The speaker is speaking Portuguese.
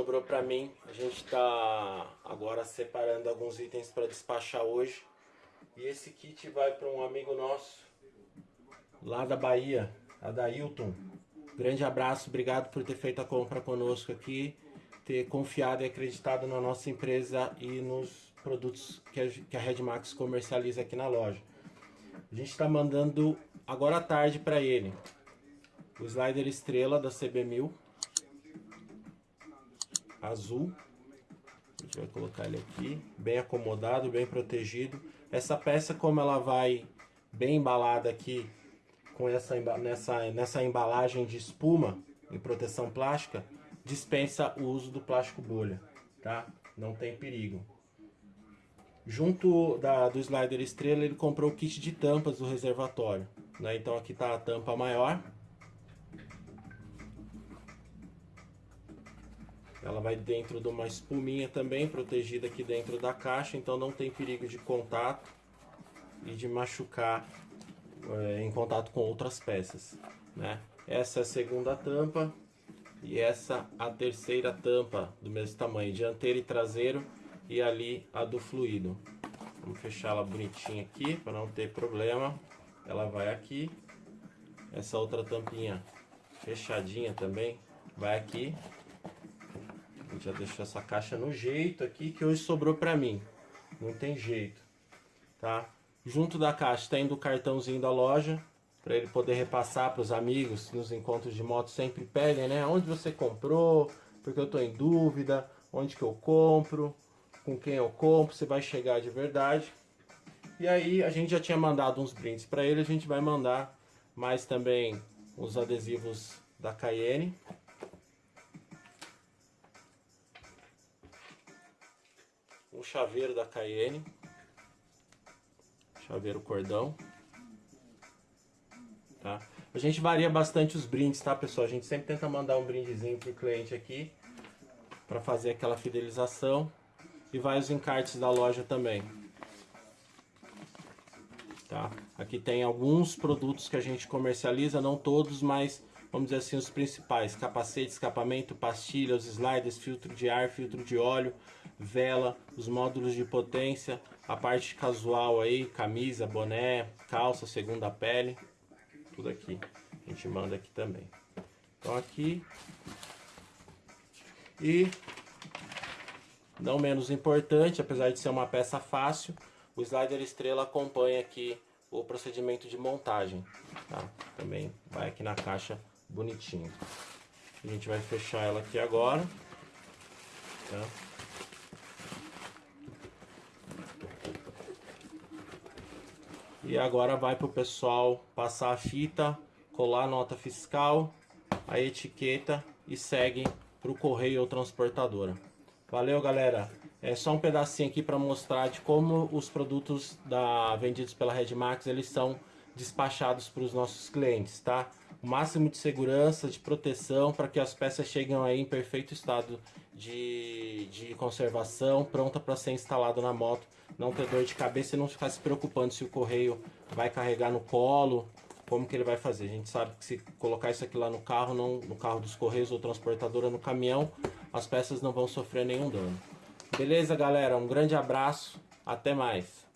sobrou para mim. A gente está agora separando alguns itens para despachar hoje. E esse kit vai para um amigo nosso lá da Bahia, a da Hilton. Grande abraço, obrigado por ter feito a compra conosco aqui, ter confiado e acreditado na nossa empresa e nos produtos que a, que a Redmax comercializa aqui na loja. A gente está mandando agora à tarde para ele o slider estrela da CB1000 azul. A gente vai colocar ele aqui, bem acomodado, bem protegido. Essa peça, como ela vai bem embalada aqui, com essa, nessa, nessa embalagem de espuma e proteção plástica, dispensa o uso do plástico bolha, tá? Não tem perigo. Junto da, do slider estrela, ele comprou o kit de tampas do reservatório. Né? Então aqui está a tampa maior, Ela vai dentro de uma espuminha também, protegida aqui dentro da caixa, então não tem perigo de contato e de machucar é, em contato com outras peças. Né? Essa é a segunda tampa e essa a terceira tampa do mesmo tamanho, dianteiro e traseiro e ali a do fluido. Vamos fechar ela bonitinha aqui para não ter problema. Ela vai aqui. Essa outra tampinha fechadinha também vai aqui já deixou essa caixa no jeito aqui que hoje sobrou pra mim. Não tem jeito, tá? Junto da caixa tem do cartãozinho da loja, para ele poder repassar para os amigos nos encontros de moto sempre pedem, né? Onde você comprou, porque eu tô em dúvida, onde que eu compro, com quem eu compro, se vai chegar de verdade. E aí a gente já tinha mandado uns brindes para ele, a gente vai mandar mais também os adesivos da Cayenne, um chaveiro da Cayenne, chaveiro cordão, tá? A gente varia bastante os brindes, tá pessoal? A gente sempre tenta mandar um brindezinho pro cliente aqui, para fazer aquela fidelização, e vai os encartes da loja também. Tá? Aqui tem alguns produtos que a gente comercializa, não todos, mas vamos dizer assim, os principais, capacete, escapamento, pastilha, os sliders, filtro de ar, filtro de óleo, vela, os módulos de potência, a parte casual aí, camisa, boné, calça, segunda pele, tudo aqui, a gente manda aqui também. Então aqui, e não menos importante, apesar de ser uma peça fácil, o slider estrela acompanha aqui o procedimento de montagem, tá? Também vai aqui na caixa bonitinho. A gente vai fechar ela aqui agora. Tá? E agora vai para o pessoal passar a fita, colar a nota fiscal, a etiqueta e segue para o correio ou transportadora. Valeu galera, é só um pedacinho aqui para mostrar de como os produtos da, vendidos pela Redmax eles são despachados para os nossos clientes, tá? O máximo de segurança, de proteção, para que as peças cheguem aí em perfeito estado de, de conservação, pronta para ser instalado na moto, não ter dor de cabeça e não ficar se preocupando se o correio vai carregar no colo, como que ele vai fazer. A gente sabe que se colocar isso aqui lá no carro, não, no carro dos correios ou transportadora no caminhão, as peças não vão sofrer nenhum dano. Beleza, galera? Um grande abraço, até mais.